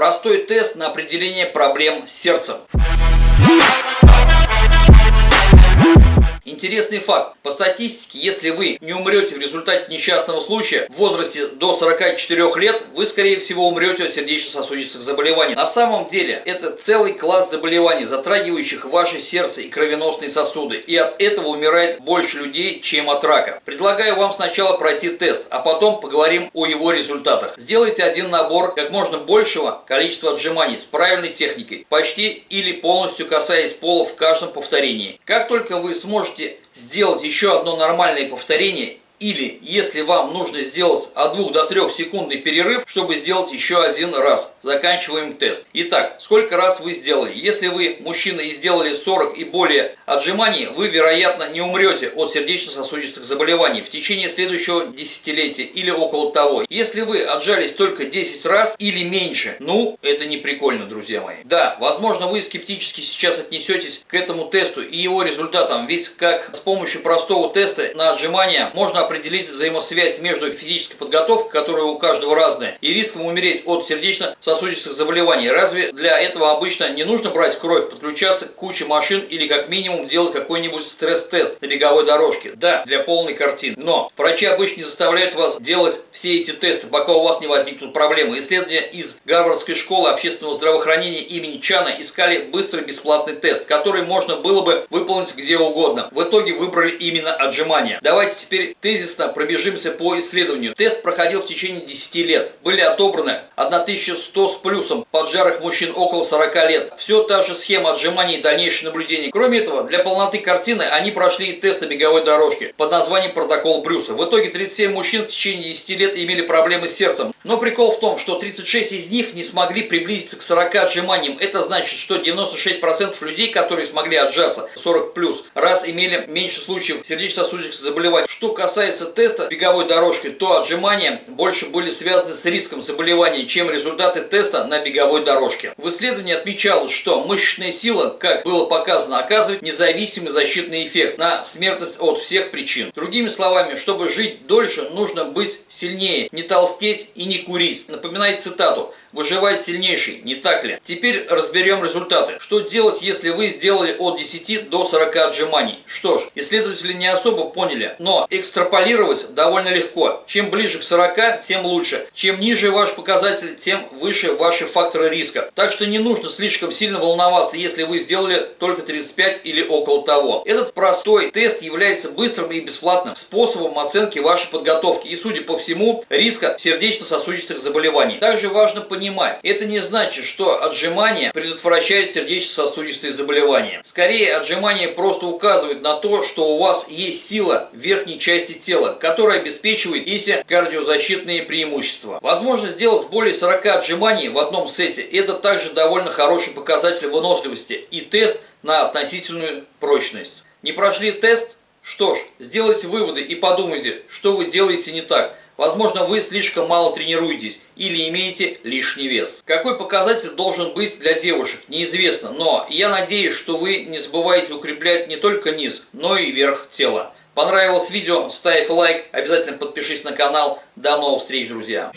Простой тест на определение проблем с сердцем. Интересный факт. По статистике, если вы не умрете в результате несчастного случая в возрасте до 44 лет, вы скорее всего умрете от сердечно-сосудистых заболеваний. На самом деле, это целый класс заболеваний, затрагивающих ваше сердце и кровеносные сосуды. И от этого умирает больше людей, чем от рака. Предлагаю вам сначала пройти тест, а потом поговорим о его результатах. Сделайте один набор как можно большего количества отжиманий с правильной техникой, почти или полностью касаясь пола в каждом повторении. Как только вы сможете можете сделать еще одно нормальное повторение или, если вам нужно сделать от 2 до 3 секундный перерыв, чтобы сделать еще один раз. Заканчиваем тест. Итак, сколько раз вы сделали? Если вы, мужчина, и сделали 40 и более отжиманий, вы, вероятно, не умрете от сердечно-сосудистых заболеваний в течение следующего десятилетия или около того. Если вы отжались только 10 раз или меньше, ну, это не прикольно, друзья мои. Да, возможно, вы скептически сейчас отнесетесь к этому тесту и его результатам, ведь как с помощью простого теста на отжимания можно определить взаимосвязь между физической подготовкой, которая у каждого разная, и риском умереть от сердечно-сосудистых заболеваний. Разве для этого обычно не нужно брать кровь, подключаться к куче машин или как минимум делать какой-нибудь стресс-тест на беговой дорожке? Да, для полной картины. Но врачи обычно не заставляют вас делать все эти тесты, пока у вас не возникнут проблемы. Исследования из Гарвардской школы общественного здравоохранения имени Чана искали быстрый бесплатный тест, который можно было бы выполнить где угодно. В итоге выбрали именно отжимания. Давайте теперь тезис тезисно пробежимся по исследованию. Тест проходил в течение 10 лет. Были отобраны 1100 с плюсом поджарых мужчин около 40 лет. Все та же схема отжиманий и дальнейшее наблюдение. Кроме этого, для полноты картины они прошли тест на беговой дорожке под названием протокол Брюса. В итоге 37 мужчин в течение 10 лет имели проблемы с сердцем. Но прикол в том, что 36 из них не смогли приблизиться к 40 отжиманиям. Это значит, что 96% людей, которые смогли отжаться 40 плюс, раз имели меньше случаев сердечно-сосудистых заболеваний. Что касается теста беговой дорожкой, то отжимания больше были связаны с риском заболевания, чем результаты теста на беговой дорожке. В исследовании отмечалось, что мышечная сила, как было показано, оказывает независимый защитный эффект на смертность от всех причин. Другими словами, чтобы жить дольше, нужно быть сильнее, не толстеть и не курить. Напоминает цитату «Выживает сильнейший», не так ли? Теперь разберем результаты. Что делать, если вы сделали от 10 до 40 отжиманий? Что ж, исследователи не особо поняли, но экстраполировать довольно легко. Чем ближе к 40, тем лучше. Чем ниже ваш показатель, тем выше ваши факторы риска. Так что не нужно слишком сильно волноваться, если вы сделали только 35 или около того. Этот простой тест является быстрым и бесплатным способом оценки вашей подготовки и, судя по всему, риска сердечно-сосудистых заболеваний. Также важно понимать, это не значит, что отжимания предотвращают сердечно-сосудистые заболевания. Скорее, отжимания просто указывают на то, что у вас есть сила верхней части тела, которое обеспечивает эти кардиозащитные преимущества. Возможно сделать более 40 отжиманий в одном сете. Это также довольно хороший показатель выносливости и тест на относительную прочность. Не прошли тест? Что ж, сделайте выводы и подумайте, что вы делаете не так. Возможно, вы слишком мало тренируетесь или имеете лишний вес. Какой показатель должен быть для девушек, неизвестно, но я надеюсь, что вы не забываете укреплять не только низ, но и верх тела. Понравилось видео? Ставь лайк, обязательно подпишись на канал. До новых встреч, друзья!